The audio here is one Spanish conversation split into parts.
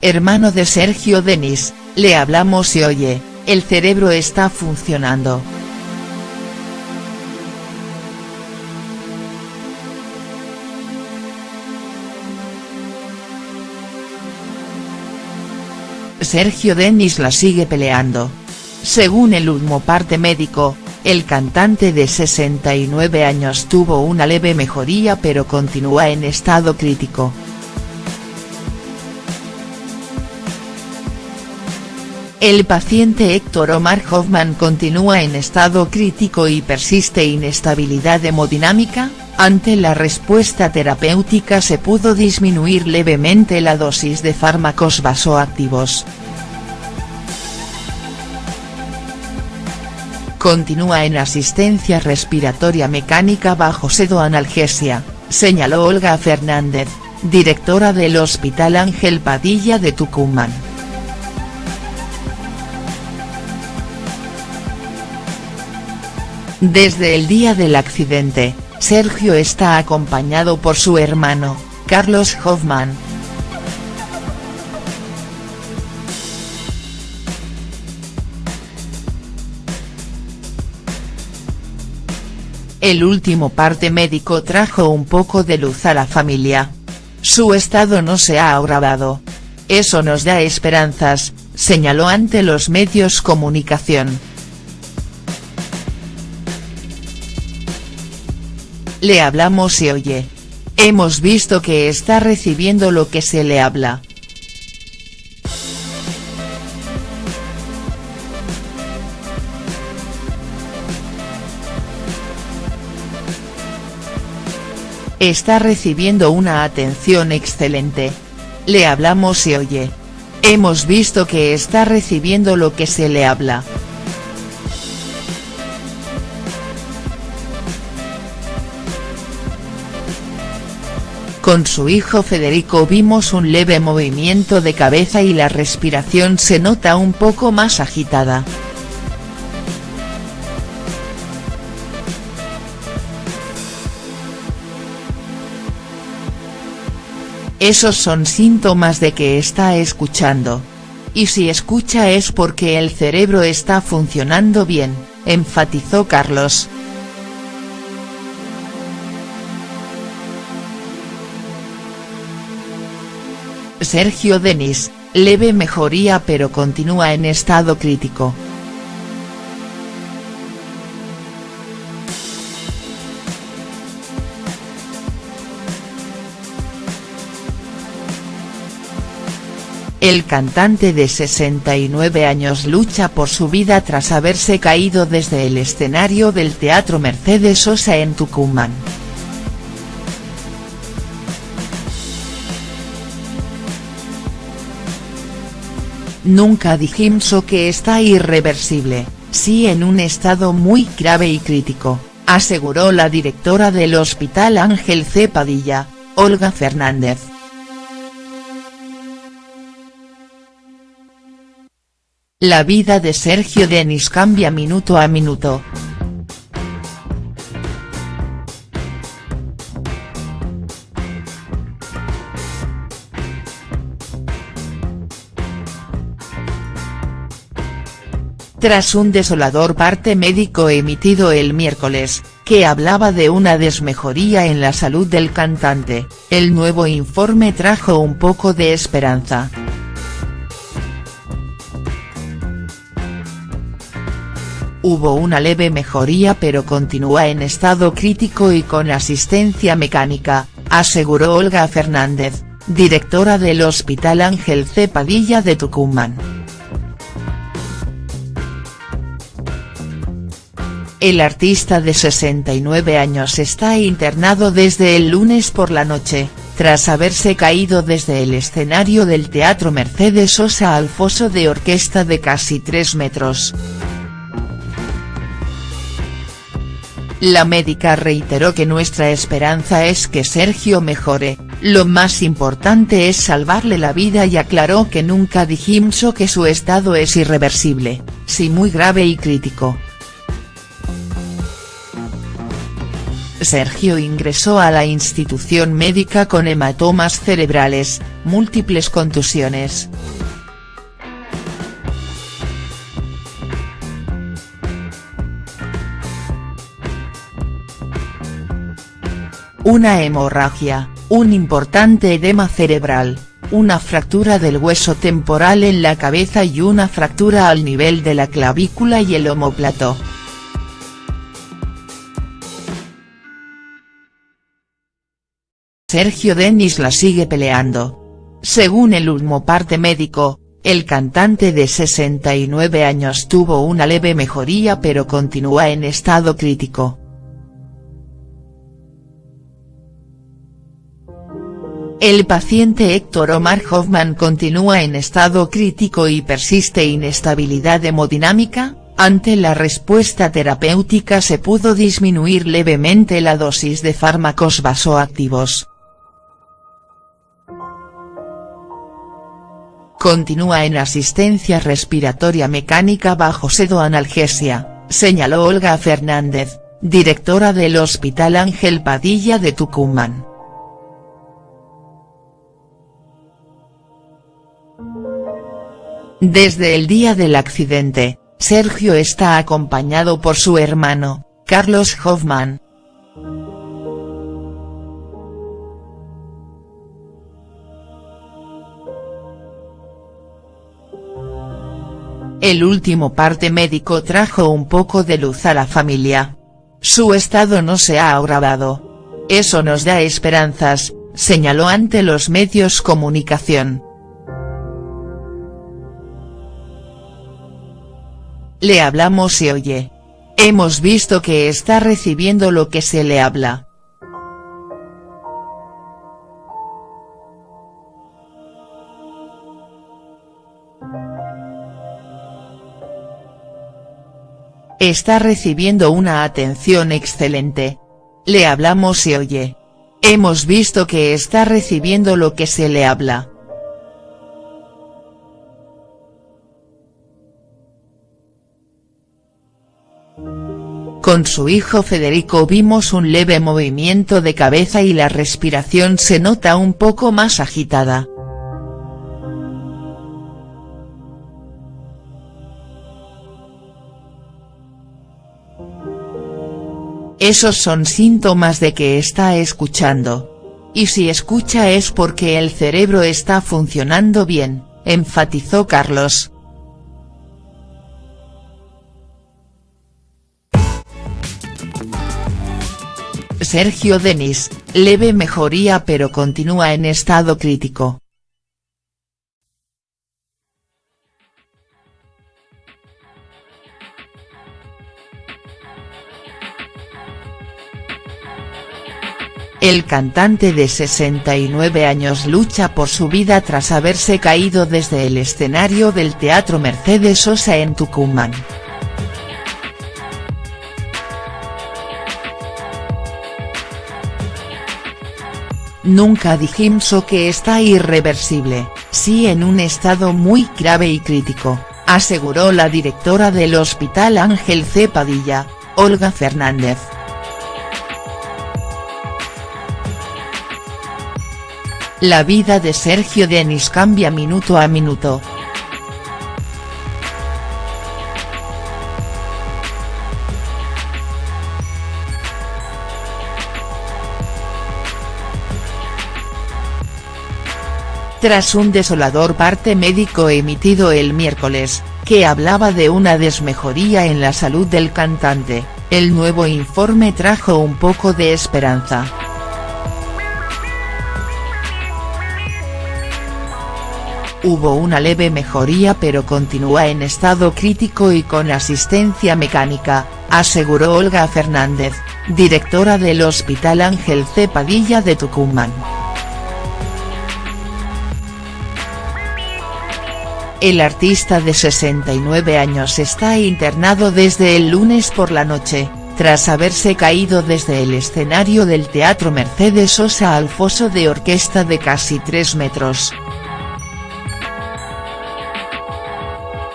hermano de Sergio Denis, le hablamos y oye, el cerebro está funcionando. Sergio Denis la sigue peleando. Según el último parte médico, el cantante de 69 años tuvo una leve mejoría pero continúa en estado crítico. El paciente Héctor Omar Hoffman continúa en estado crítico y persiste inestabilidad hemodinámica, ante la respuesta terapéutica se pudo disminuir levemente la dosis de fármacos vasoactivos. Continúa en asistencia respiratoria mecánica bajo sedoanalgesia, señaló Olga Fernández, directora del Hospital Ángel Padilla de Tucumán. Desde el día del accidente, Sergio está acompañado por su hermano, Carlos Hoffman. El último parte médico trajo un poco de luz a la familia. Su estado no se ha agravado. Eso nos da esperanzas, señaló ante los medios comunicación. Le hablamos y oye. Hemos visto que está recibiendo lo que se le habla. Está recibiendo una atención excelente. Le hablamos y oye. Hemos visto que está recibiendo lo que se le habla. Con su hijo Federico vimos un leve movimiento de cabeza y la respiración se nota un poco más agitada. Esos son síntomas de que está escuchando. Y si escucha es porque el cerebro está funcionando bien, enfatizó Carlos. Sergio Denis, leve mejoría pero continúa en estado crítico. El cantante de 69 años lucha por su vida tras haberse caído desde el escenario del Teatro Mercedes Sosa en Tucumán. Nunca dijimos que está irreversible, sí en un estado muy grave y crítico, aseguró la directora del Hospital Ángel C. Padilla, Olga Fernández. La vida de Sergio Denis cambia minuto a minuto. Tras un desolador parte médico emitido el miércoles, que hablaba de una desmejoría en la salud del cantante, el nuevo informe trajo un poco de esperanza. Hubo una leve mejoría pero continúa en estado crítico y con asistencia mecánica, aseguró Olga Fernández, directora del Hospital Ángel C. Padilla de Tucumán. El artista de 69 años está internado desde el lunes por la noche, tras haberse caído desde el escenario del Teatro Mercedes Sosa al foso de orquesta de casi 3 metros. La médica reiteró que nuestra esperanza es que Sergio mejore, lo más importante es salvarle la vida y aclaró que nunca dijimos que su estado es irreversible, sí muy grave y crítico. Sergio ingresó a la institución médica con hematomas cerebrales, múltiples contusiones. Una hemorragia, un importante edema cerebral, una fractura del hueso temporal en la cabeza y una fractura al nivel de la clavícula y el omóplato. Sergio Denis la sigue peleando. Según el último parte médico, el cantante de 69 años tuvo una leve mejoría pero continúa en estado crítico. El paciente Héctor Omar Hoffman continúa en estado crítico y persiste inestabilidad hemodinámica, ante la respuesta terapéutica se pudo disminuir levemente la dosis de fármacos vasoactivos. Continúa en asistencia respiratoria mecánica bajo sedoanalgesia, señaló Olga Fernández, directora del Hospital Ángel Padilla de Tucumán. Desde el día del accidente, Sergio está acompañado por su hermano, Carlos Hoffman. El último parte médico trajo un poco de luz a la familia. Su estado no se ha agravado. Eso nos da esperanzas, señaló ante los medios comunicación. Le hablamos y oye. Hemos visto que está recibiendo lo que se le habla. Está recibiendo una atención excelente. Le hablamos y oye. Hemos visto que está recibiendo lo que se le habla. Con su hijo Federico vimos un leve movimiento de cabeza y la respiración se nota un poco más agitada. Esos son síntomas de que está escuchando. Y si escucha es porque el cerebro está funcionando bien, enfatizó Carlos. Sergio Denis, leve mejoría pero continúa en estado crítico. El cantante de 69 años lucha por su vida tras haberse caído desde el escenario del Teatro Mercedes Sosa en Tucumán. Nunca dijimos que está irreversible, sí en un estado muy grave y crítico, aseguró la directora del Hospital Ángel C. Olga Fernández. La vida de Sergio Denis cambia minuto a minuto. tras un desolador parte médico emitido el miércoles, que hablaba de una desmejoría en la salud del cantante, el nuevo informe trajo un poco de esperanza. Hubo una leve mejoría pero continúa en estado crítico y con asistencia mecánica, aseguró Olga Fernández, directora del Hospital Ángel C. Padilla de Tucumán. El artista de 69 años está internado desde el lunes por la noche, tras haberse caído desde el escenario del Teatro Mercedes Sosa al foso de orquesta de casi 3 metros.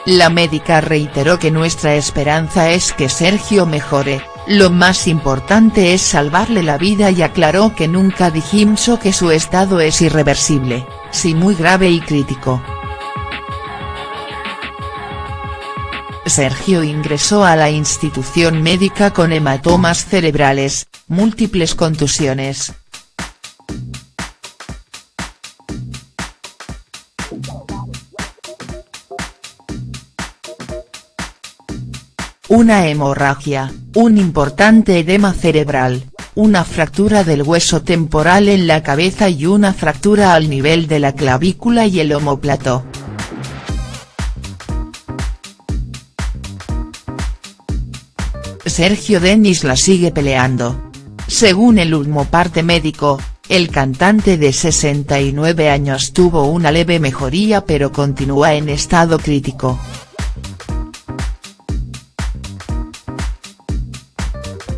La médica reiteró que nuestra esperanza es que Sergio mejore, lo más importante es salvarle la vida y aclaró que nunca dijimos que su estado es irreversible, sí muy grave y crítico. Sergio ingresó a la institución médica con hematomas cerebrales, múltiples contusiones. Una hemorragia, un importante edema cerebral, una fractura del hueso temporal en la cabeza y una fractura al nivel de la clavícula y el omóplato. Sergio Denis la sigue peleando. Según el último parte médico, el cantante de 69 años tuvo una leve mejoría pero continúa en estado crítico.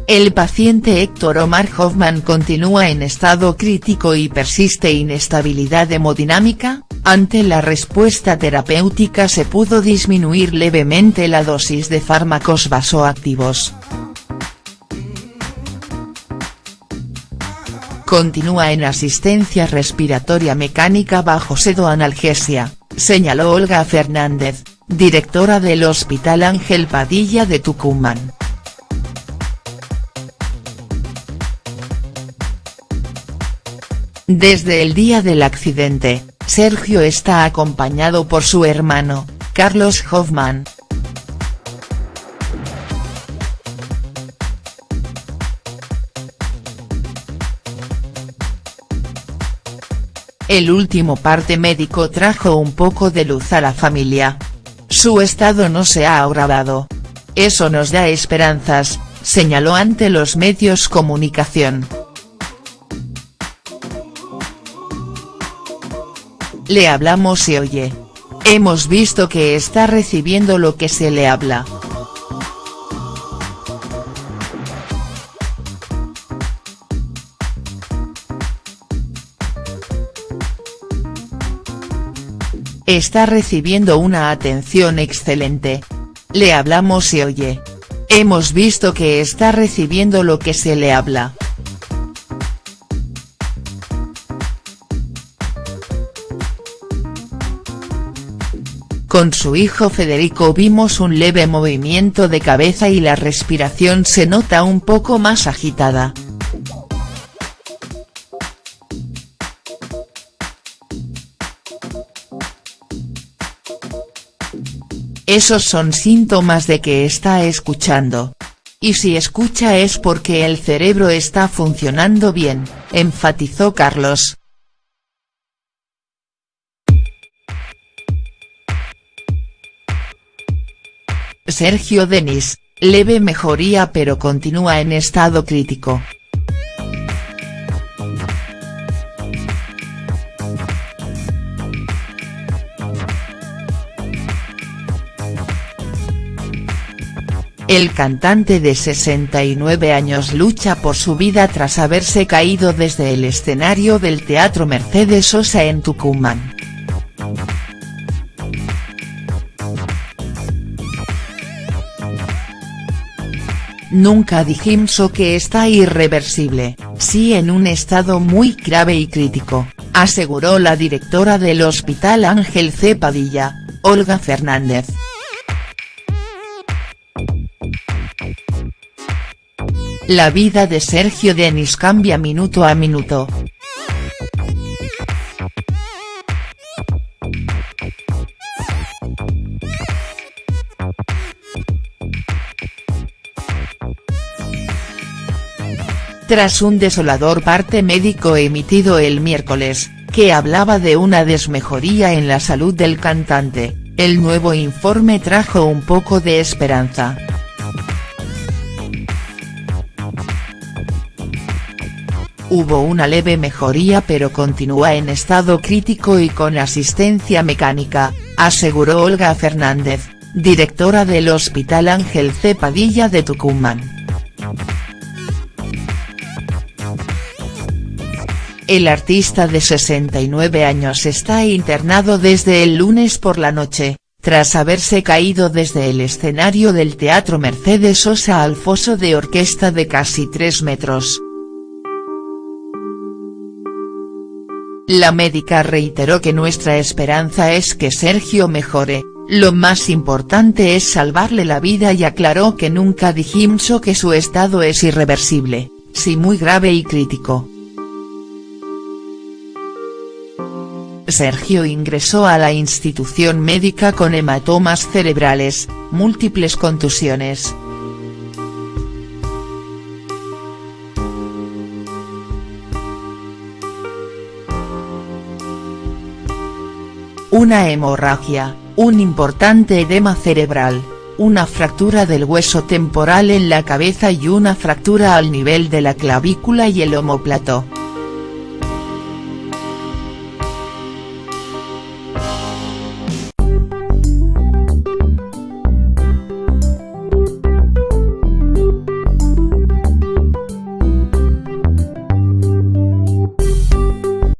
El paciente Héctor Omar Hoffman continúa en estado crítico y persiste inestabilidad hemodinámica, ante la respuesta terapéutica se pudo disminuir levemente la dosis de fármacos vasoactivos. Continúa en asistencia respiratoria mecánica bajo sedoanalgesia, señaló Olga Fernández, directora del Hospital Ángel Padilla de Tucumán. Desde el día del accidente, Sergio está acompañado por su hermano, Carlos Hoffman. El último parte médico trajo un poco de luz a la familia. Su estado no se ha agravado. Eso nos da esperanzas, señaló ante los medios comunicación. Le hablamos y oye. Hemos visto que está recibiendo lo que se le habla. Está recibiendo una atención excelente. Le hablamos y oye. Hemos visto que está recibiendo lo que se le habla. Con su hijo Federico vimos un leve movimiento de cabeza y la respiración se nota un poco más agitada. Esos son síntomas de que está escuchando. Y si escucha es porque el cerebro está funcionando bien, enfatizó Carlos. Sergio Denis, leve mejoría pero continúa en estado crítico. El cantante de 69 años lucha por su vida tras haberse caído desde el escenario del Teatro Mercedes Sosa en Tucumán. Nunca dijimos que está irreversible, sí en un estado muy grave y crítico, aseguró la directora del Hospital Ángel C. Padilla, Olga Fernández. La vida de Sergio Denis cambia minuto a minuto, tras un desolador parte médico emitido el miércoles, que hablaba de una desmejoría en la salud del cantante, el nuevo informe trajo un poco de esperanza. Hubo una leve mejoría pero continúa en estado crítico y con asistencia mecánica, aseguró Olga Fernández, directora del Hospital Ángel C. Padilla de Tucumán. El artista de 69 años está internado desde el lunes por la noche, tras haberse caído desde el escenario del Teatro Mercedes Sosa al foso de orquesta de casi 3 metros. La médica reiteró que nuestra esperanza es que Sergio mejore, lo más importante es salvarle la vida y aclaró que nunca dijimos que su estado es irreversible, sí muy grave y crítico. Sergio ingresó a la institución médica con hematomas cerebrales, múltiples contusiones. Una hemorragia, un importante edema cerebral, una fractura del hueso temporal en la cabeza y una fractura al nivel de la clavícula y el omóplato.